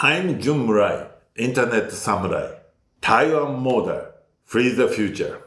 I'm Jun Murai, Internet Samurai, Taiwan model, free the future.